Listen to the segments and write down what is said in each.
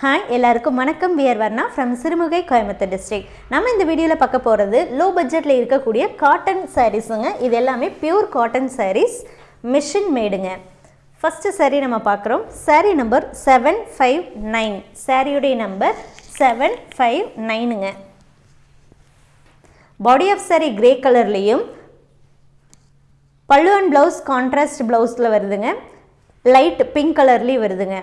Hi எல்லாருக்கும் வணக்கம். We are Varna from Sirumugai Coimbatore district நம்ம இந்த வீடியோவில் பார்க்க போகிறது லோ பட்ஜெட்டில் இருக்கக்கூடிய காட்டன் சாரீஸுங்க இது எல்லாமே பியூர் காட்டன் சாரீஸ் மிஷின் மேடுங்க ஃபஸ்ட்டு சாரீ நம்ம பார்க்குறோம். Sari number seven five nine சாரியுடைய நம்பர் செவன் ஃபைவ் நைனுங்க பாடி ஆஃப் சாரீ கிரே கலர்லேயும் பல்லு அண்ட் ப்ளவுஸ் கான்ட்ராஸ்ட் ப்ளவுஸில் வருதுங்க. லைட் பிங்க் கலர்லேயும் வருதுங்க.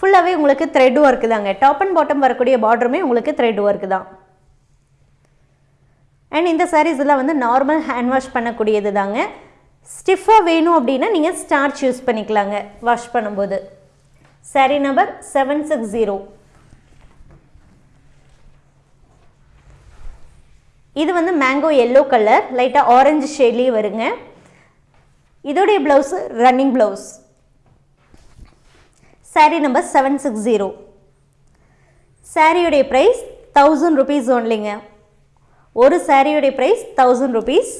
ஃபுல்லாகவே உங்களுக்கு த்ரெட் ஒர்க்கு தாங்க. டாப் அண்ட் பாட்டம் வரக்கூடிய பார்டருமே உங்களுக்கு த்ரெட் ஒர்க்கு தான். அண்ட் இந்த sarees எல்லாம் வந்து நார்மல் ஹேண்ட் வாஷ் பண்ணக்கூடியது தாங்க. ஸ்டிஃபாக வேணும் அப்படின்னா நீங்கள் ஸ்டார்ச் யூஸ் பண்ணிக்கலாங்க வாஷ் பண்ணும்போது. Saree number seven six zero இது வந்து மேங்கோ எல்லோ கலர் லைட்டாக ஆரஞ்சு ஷேட்லேயே வருங்க. இதோடைய blouse running blouse sari number seven six zero சாரியுடைய ப்ரைஸ் தௌசண்ட் ருபீஸ் ஒன்லிங்க ஒரு சாரியுடைய price thousand rupees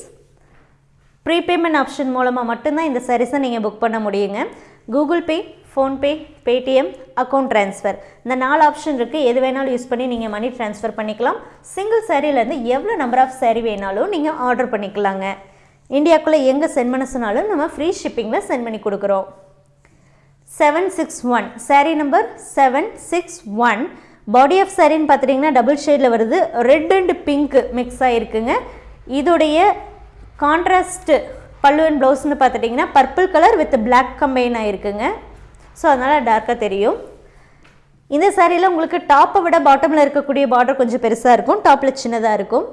prepayment option மூலமாக மட்டும்தான் இந்த சாரீஸை நீங்கள் புக் பண்ண முடியுங்க. Google Pay PhonePe Paytm account transfer இந்த நாலு ஆப்ஷன் இருக்குது எது வேணாலும் யூஸ் பண்ணி நீங்கள் மணி ட்ரான்ஸ்ஃபர் பண்ணிக்கலாம். சிங்கிள் சாரியிலேருந்து எவ்வளோ நம்பர் ஆஃப் சாரீ வேணாலும் நீங்கள் ஆர்டர் பண்ணிக்கலாங்க. இந்தியாவுக்குள்ளே எங்கே சென்ட் பண்ண சொன்னாலும் நம்ம ஃப்ரீ ஷிப்பிங்கில் சென்ட் பண்ணி கொடுக்குறோம். Seven six one saree number seven six one body of சாரின்னு பார்த்துட்டிங்கன்னா டபுள் ஷேடில் வருது. ரெட் அண்ட் பிங்க் மிக்ஸ் ஆகிருக்குங்க இதோடைய கான்ட்ராஸ்ட்டு பல்லு அண்ட் ப்ளவுஸ்னு பார்த்துட்டிங்கன்னா purple colour with black combine ஆகிருக்குங்க so அதனால் டார்க்காக தெரியும். இந்த சாரியில் உங்களுக்கு டாப்பை விட பாட்டமில் இருக்கக்கூடிய பார்டர் கொஞ்சம் பெருசாக இருக்கும். டாப்பில் சின்னதாக இருக்கும்.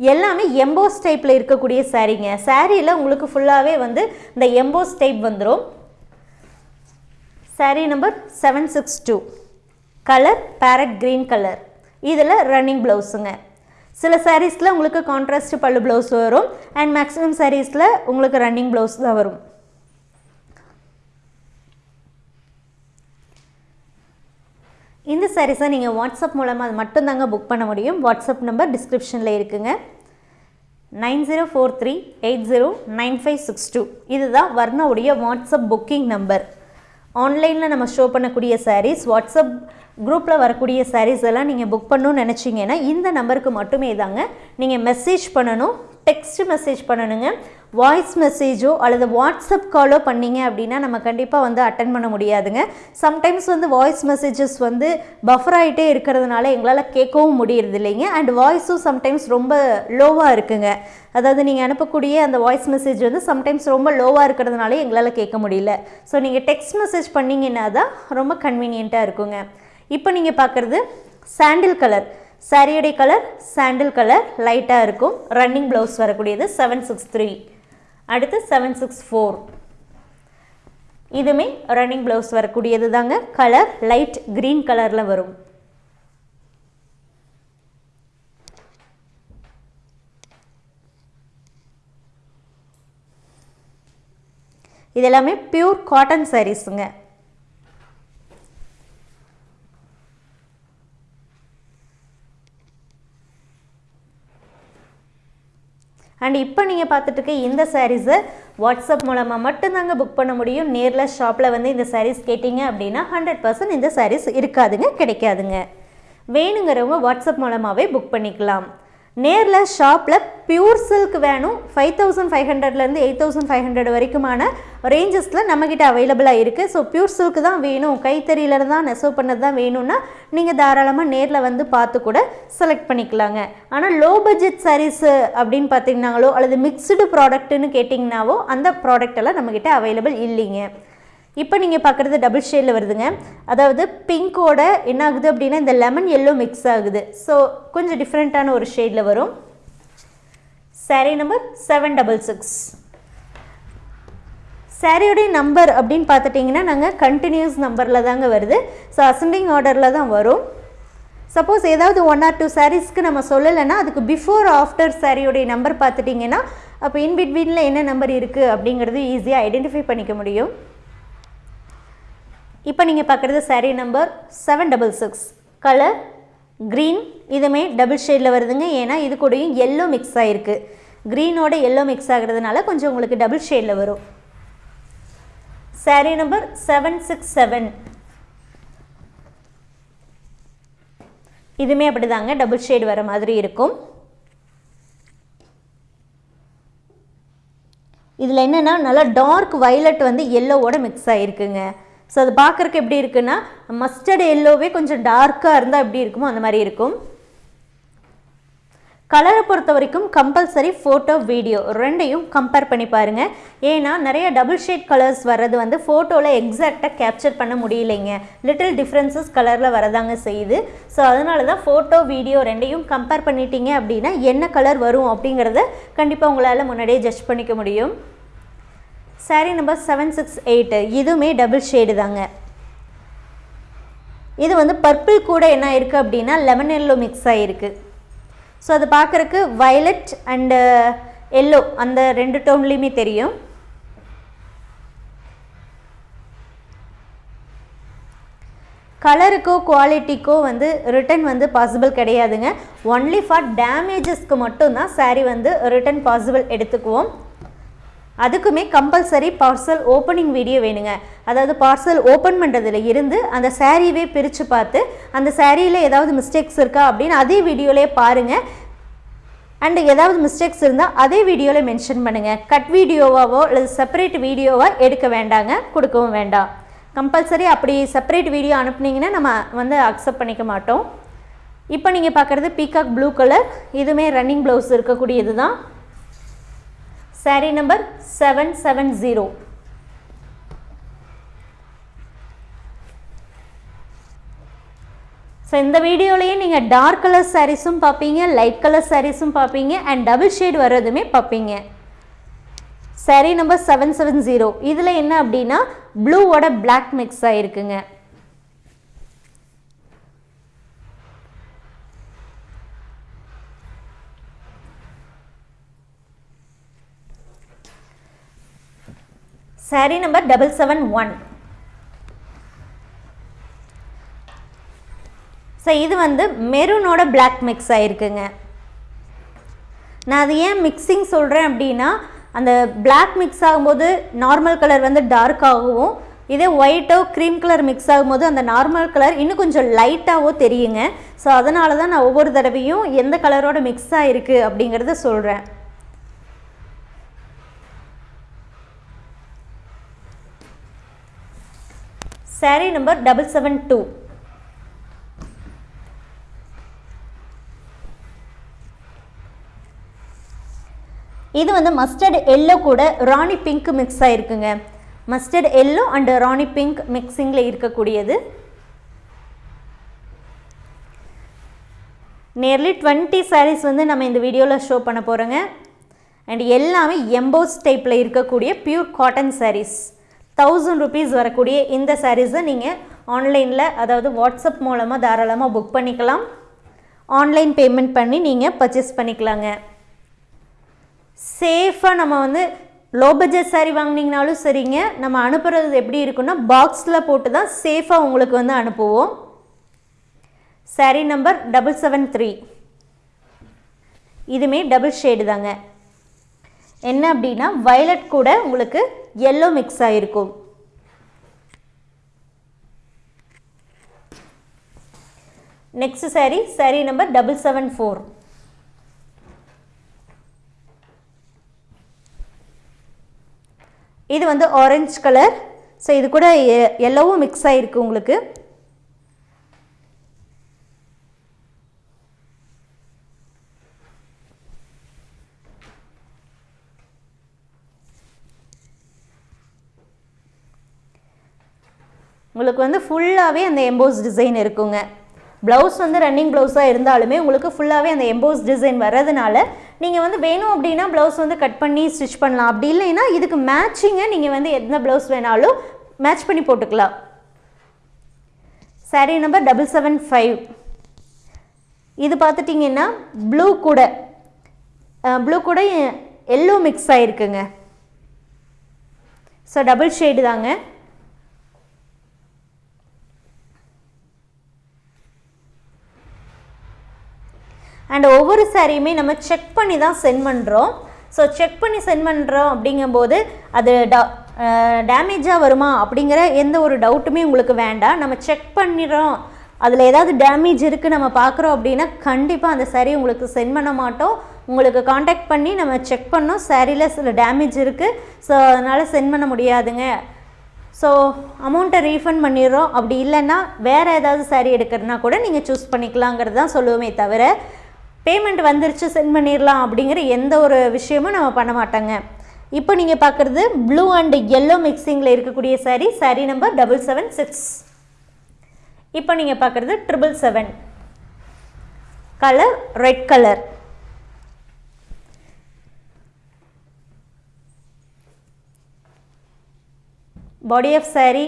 எல்லாமே எம்போஸ் டைப்பில் இருக்கக்கூடிய சாரீங்க சாரியில் உங்களுக்கு ஃபுல்லாகவே வந்து இந்த எம்போஸ் டைப் வந்துடும் sari number seven six two colour parrot green colour இதில் ரன்னிங் ப்ளவுஸுங்க சில சாரீஸில் உங்களுக்கு கான்ட்ராஸ்ட் பல்லு ப்ளவுஸ் வரும். அண்ட் மேக்ஸிமம் சாரீஸில் உங்களுக்கு ரன்னிங் ப்ளவுஸ் தான் வரும். இந்த சாரீஸை நீங்கள் வாட்ஸ்அப் மூலமாக அது மட்டும்தாங்க புக் பண்ண முடியும். வாட்ஸ்அப் நம்பர் டிஸ்கிரிப்ஷனில் இருக்குங்க. Nine zero four three eight zero nine five six two. இதுதான் வர்ணாவுடைய வாட்ஸ்அப் புக்கிங் நம்பர் ஆன்லைனில் நம்ம ஷோ பண்ணக்கூடிய சாரீஸ் வாட்ஸ்அப் குரூப்பில் வரக்கூடிய சாரீஸ் எல்லாம் நீங்கள் புக் பண்ணணும்னு நினச்சிங்கன்னா இந்த நம்பருக்கு மட்டுமே தாங்க நீங்கள் மெசேஜ் பண்ணணும். டெக்ஸ்ட் மெசேஜ் பண்ணணுங்க. வாய்ஸ் மெசேஜோ அல்லது வாட்ஸ்அப் காலோ பண்ணீங்க அப்படின்னா நம்ம கண்டிப்பாக வந்து அட்டன் பண்ண முடியாதுங்க. சம்டைம்ஸ் வந்து வாய்ஸ் மெசேஜஸ் வந்து பஃபர் ஆகிட்டே இருக்கிறதுனால எங்களால் கேட்கவும் முடியறது இல்லைங்க. அண்ட் வாய்ஸும் சம்டைம்ஸ் ரொம்ப லோவாக இருக்குங்க. அதாவது நீங்கள் அனுப்பக்கூடிய அந்த வாய்ஸ் மெசேஜ் வந்து சம்டைம்ஸ் ரொம்ப லோவாக இருக்கிறதுனால எங்களால் கேட்க முடியல. ஸோ நீங்கள் டெக்ஸ்ட் மெசேஜ் பண்ணிங்கன்னா தான் ரொம்ப கன்வீனியண்ட்டாக இருக்குங்க. இப்போ நீங்கள் பார்க்குறது சாண்டில் கலர் சாரியுடைய கலர் சாண்டில் கலர் லைட்டாக இருக்கும். ரன்னிங் ப்ளவுஸ் வரக்கூடியது செவன் சிக்ஸ் த்ரீ அடுத்து செவன் சிக்ஸ் ஃபோர் இதுமே ரன்னிங் ப்ளவுஸ் வரக்கூடியது தாங்க. கலர் லைட் க்ரீன் கலரில் வரும். இது எல்லாமே பியூர் காட்டன் சாரீஸுங்க அண்ட் இப்போ நீங்கள் பார்த்துட்டு இருக்க இந்த சாரீஸை வாட்ஸ்அப் மூலமாக மட்டும்தாங்க புக் பண்ண முடியும். நேரில் ஷாப்பில் வந்து இந்த சாரீஸ் கேட்டிங்க அப்படின்னா ஹண்ட்ரட் பர்சன்ட் இந்த சாரீஸ் இருக்காதுங்க கிடைக்காதுங்க. வேணுங்கிறவங்க வாட்ஸ்அப் மூலமாகவே புக் பண்ணிக்கலாம். நேரில் ஷாப்பில் பியூர் சில்க் வேணும். ஃபைவ் தௌசண்ட் ஃபைவ் ஹண்ட்ரட்லேருந்து எயிட் தௌசண்ட் ஃபைவ் ஹண்ட்ரட் வரைக்குமான ரேஞ்சஸில் நம்மக்கிட்ட அவைலபிளாக இருக்குது ஸோ பியூர் சில்க் தான் வேணும். கைத்தறியில் தான் நெசவு பண்ணது தான் வேணும்னா நீங்கள் தாராளமாக நேரில் வந்து பார்த்து கூட செலக்ட் பண்ணிக்கலாங்க. ஆனால் லோ பட்ஜெட் சாரீஸு அப்படின்னு பார்த்தீங்கன்னாங்களோ அல்லது மிக்ஸ்டு ப்ராடக்ட்டுன்னு கேட்டிங்கனாவோ அந்த ப்ராடக்ட் எல்லாம் நம்மக்கிட்ட அவைலபிள் இல்லைங்க. இப்போ நீங்கள் பார்க்குறது டபுள் ஷேடில் வருதுங்க. அதாவது பிங்க்கோட என்ன ஆகுது அப்படின்னா இந்த லெமன் எல்லோ மிக்ஸ் ஆகுது. ஸோ கொஞ்சம் டிஃப்ரெண்ட்டான ஒரு ஷேடில் வரும். Sari number seven double six சாரியோடைய நம்பர் அப்படின்னு பார்த்துட்டிங்கன்னா நாங்கள் கண்டினியூஸ் நம்பரில் தாங்க வருது. ஸோ அசெண்டிங் ஆர்டரில் தான் வரும். சப்போஸ் ஏதாவது ஒன் ஆர் டூ சாரீஸ்க்கு நம்ம சொல்லலைன்னா அதுக்கு பிஃபோர் ஆஃப்டர் சாரியோடைய நம்பர் பார்த்துட்டிங்கன்னா அப்போ இன்பிட்வீனில் என்ன நம்பர் இருக்குது அப்படிங்கிறது ஈஸியாக ஐடென்டிஃபை பண்ணிக்க முடியும். இப்போ நீங்கள் பார்க்குறது sari number seven double six colour green இதுமே டபுள் ஷேடில் வருதுங்க. ஏன்னா இது கூடயும் எல்லோ மிக்ஸ் ஆகிருக்கு க்ரீனோட எல்லோ மிக்ஸ் ஆகிறதுனால கொஞ்சம் உங்களுக்கு டபுள் ஷேடில் வரும். Sari number seven six seven இதுவுமே அப்படிதாங்க. டபுள் ஷேடு வர மாதிரி இருக்கும். இதில் என்னென்னா நல்லா டார்க் வைலட் வந்து எல்லோவோட மிக்ஸ் ஆகிருக்குங்க ஸோ அது பார்க்குறக்கு எப்படி இருக்குன்னா மஸ்டர்ட் எல்லோவே கொஞ்சம் டார்க்காக இருந்தால் எப்படி இருக்குமோ அந்த மாதிரி இருக்கும். கலரை பொறுத்த வரைக்கும் கம்பல்சரி ஃபோட்டோ வீடியோ ரெண்டையும் கம்பேர் பண்ணி பாருங்கள் ஏன்னா நிறைய டபுள் ஷேட் கலர்ஸ் வர்றது வந்து ஃபோட்டோவில் எக்ஸாக்டாக கேப்சர் பண்ண முடியலைங்க. லிட்டில் டிஃப்ரென்சஸ் கலரில் வரதாங்க செய்யுது. ஸோ அதனால தான் ஃபோட்டோ வீடியோ ரெண்டையும் கம்பேர் பண்ணிட்டீங்க அப்படின்னா என்ன கலர் வரும் அப்படிங்கிறத கண்டிப்பாக உங்களால் முன்னாடியே ஜட்ஜ் பண்ணிக்க முடியும். Saree number seven six eight இதுவுமே டபுள் ஷேடு தாங்க. இது வந்து பர்பிள் கூட என்ன இருக்குது அப்படின்னா லெமன் எல்லோ மிக்ஸ் ஆகிருக்கு ஸோ அது பார்க்குறக்கு வயலட் அண்டு எல்லோ அந்த ரெண்டு டோன்லேயுமே தெரியும். கலருக்கோ குவாலிட்டிக்கோ வந்து ரிட்டன் வந்து பாசிபிள் கிடையாதுங்க. ஒன்லி ஃபார் டேமேஜஸ்க்கு மட்டும்தான் சாரீ வந்து ரிட்டன் பாசிபிள் எடுத்துக்குவோம். அதுக்குமே கம்பல்சரி பார்சல் ஓப்பனிங் வீடியோ வேணுங்க. அதாவது பார்சல் ஓப்பன் பண்ணுறதுல இருந்து அந்த சாரீவே பிரித்து பார்த்து அந்த சாரியில் ஏதாவது மிஸ்டேக்ஸ் இருக்கா அப்படின்னு அதே வீடியோலே பாருங்கள் அண்டு ஏதாவது மிஸ்டேக்ஸ் இருந்தால் அதே வீடியோவில் மென்ஷன் பண்ணுங்கள் கட் வீடியோவாவோ அல்லது செப்பரேட் வீடியோவாக எடுக்க வேண்டாங்க கொடுக்கவும் வேண்டாம். கம்பல்சரி அப்படி செப்பரேட் வீடியோ அனுப்புனீங்கன்னா நம்ம வந்து அக்செப்ட் பண்ணிக்க மாட்டோம். இப்போ நீங்கள் பார்க்குறது பீகாக் ப்ளூ கலர் இதுவுமே ரன்னிங் ப்ளவுஸ் இருக்கக்கூடியது தான் saree number seven seven zero so இந்த வீடியோலையும் நீங்கள் டார்க் கலர் சாரீஸும் பார்ப்பீங்க லைட் கலர் சாரீஸும் பார்ப்பீங்க அண்ட் டபுள் ஷேட் வர்றதுமே பார்ப்பீங்க. Saree number seven seven zero இதில் என்ன அப்படின்னா ப்ளூவோட black mix ஆகிருக்குங்க saree number double seven one so இது வந்து மெரூனோட பிளாக் மிக்ஸ் ஆகிருக்குங்க நான் அது ஏன் மிக்சிங் சொல்கிறேன் அப்படின்னா அந்த பிளாக் மிக்ஸ் ஆகும்போது நார்மல் கலர் வந்து டார்க் ஆகவும் இதே ஒயிட்டோ க்ரீம் கலர் மிக்ஸ் ஆகும்போது அந்த நார்மல் கலர் இன்னும் கொஞ்சம் லைட்டாகவோ தெரியுங்க. ஸோ அதனால தான் நான் ஒவ்வொரு தடவையும் எந்த கலரோட மிக்ஸ் ஆகிருக்கு அப்படிங்கிறத சொல்கிறேன் saree number double seven two இது வந்து மஸ்டர்ட் எல்லோ கூட rani pink mix ஆகிருக்குங்க mustard yellow and rani pink மிக்சிங்கில் இருக்கக்கூடியது. நியர்லி டுவெண்ட்டி சாரீஸ் வந்து நம்ம இந்த வீடியோவில் ஷோ பண்ண போகிறோங்க அண்ட் எல்லாமே எம்போஸ் டைப்பில் இருக்கக்கூடிய pure cotton sarees thousand rupees வரக்கூடிய இந்த சாரீஸை நீங்கள் ஆன்லைனில் அதாவது வாட்ஸ்அப் மூலமாக தாராளமாக புக் பண்ணிக்கலாம். ஆன்லைன் பேமெண்ட் பண்ணி நீங்கள் பர்ச்சேஸ் பண்ணிக்கலாங்க. சேஃபாக நம்ம வந்து லோ பட்ஜெட் சாரீ வாங்கினீங்கனாலும் சரிங்க. நம்ம அனுப்புகிறது எப்படி இருக்குன்னா பாக்ஸில் போட்டு தான் சேஃபாக உங்களுக்கு வந்து அனுப்புவோம். Saree number double seven three இதுமே டபுள் ஷேடு தாங்க. என்ன அப்படின்னா வயலட் கூட உங்களுக்கு எல்லோ மிக்ஸ் ஆகிருக்கும் next saree saree number double seven four இது வந்து ஆரஞ்சு கலர் ஸோ இது கூட எல்லோவும் மிக்ஸ் ஆகிருக்கு உங்களுக்கு. உங்களுக்கு வந்து ஃபுல்லாகவே அந்த எம்போஸ் டிசைன் இருக்குங்க. ப்ளவுஸ் வந்து ரன்னிங் ப்ளவுஸாக இருந்தாலுமே உங்களுக்கு ஃபுல்லாகவே அந்த எம்போஸ் டிசைன் வர்றதுனால நீங்கள் வந்து வேணும் அப்படின்னா ப்ளவுஸ் வந்து கட் பண்ணி ஸ்டிச் பண்ணலாம். அப்படி இல்லைன்னா இதுக்கு மேட்சிங்கை நீங்கள் வந்து எந்த ப்ளவுஸ் வேணாலும் மேட்ச் பண்ணி போட்டுக்கலாம். Saree number double seven five இது பார்த்துட்டிங்கன்னா ப்ளூ கூட. ப்ளூ கூட எல்லோ மிக்ஸ் ஆகிருக்குங்க ஸோ டபுள் ஷேடு தாங்க. அண்ட் ஒவ்வொரு சாரியுமே நம்ம செக் பண்ணி தான் சென்ட் பண்ணுறோம் ஸோ செக் பண்ணி சென்ட் பண்ணுறோம் அப்படிங்கும்போது அது டா டேமேஜாக வருமா அப்படிங்கிற எந்த ஒரு டவுட்டுமே உங்களுக்கு வேண்டாம். நம்ம செக் பண்ணிடுறோம். அதில் ஏதாவது டேமேஜ் இருக்குது நம்ம பார்க்குறோம் அப்படின்னா கண்டிப்பாக அந்த சாரீ உங்களுக்கு சென்ட் பண்ண மாட்டோம். உங்களுக்கு காண்டாக்ட் பண்ணி நம்ம செக் பண்ணோம். சாரியில் சில டேமேஜ் இருக்குது ஸோ அதனால் சென்ட் பண்ண முடியாதுங்க. ஸோ அமௌண்ட்டை ரீஃபண்ட் பண்ணிடுறோம். அப்படி இல்லைன்னா வேறு ஏதாவது saree எடுக்கிறதுனா கூட நீங்கள் சூஸ் பண்ணிக்கலாங்கிறது தான் சொல்லுவோமே தவிர பேமெண்ட் வந்துருச்சு சென்ட் பண்ணிடலாம் அப்படிங்கிற எந்த ஒரு விஷயமும் நம்ம பண்ண மாட்டாங்க. இப்போ நீங்கள் பார்க்குறது ப்ளூ அண்ட் எல்லோ மிக்சிங்கில் இருக்கக்கூடிய saree saree number double seven six இப்போ நீங்கள் பார்க்குறது triple seven colour red colour body of saree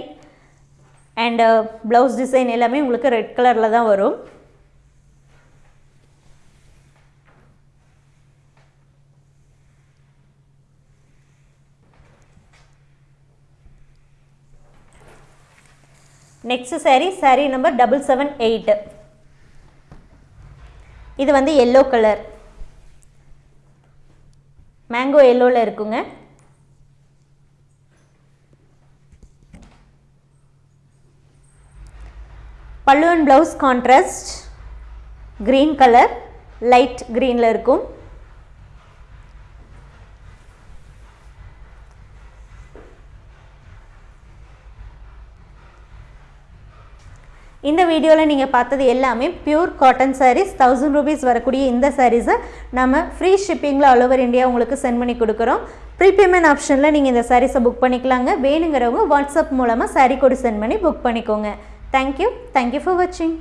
and blouse design எல்லாமே உங்களுக்கு ரெட் கலரில் தான் வரும். Next saree saree number double seven eight இது வந்து எல்லோ கலர் மேங்கோ எல்லோவில் இருக்குங்க. Pallu and blouse contrast green colour light க்ரீனில் இருக்கும். இந்த வீடியோவில் நீங்கள் பார்த்தது எல்லாமே pure cotton sarees thousand rupees வரக்கூடிய இந்த சாரீஸை நம்ம ஃப்ரீ ஷிப்பிங்கில் ஆல் ஓவர் இந்தியா உங்களுக்கு சென்ட் பண்ணி கொடுக்குறோம். ப்ரீபேமெண்ட் ஆப்ஷனில் நீங்கள் இந்த சாரீஸை புக் பண்ணிக்கலாங்க. வேணுங்கிறவங்க வாட்ஸ்அப் மூலமாக சாரீ கூட சென்ட் பண்ணி புக் பண்ணிக்கோங்க. தேங்க்யூ தேங்க்யூ ஃபார் வாட்சிங்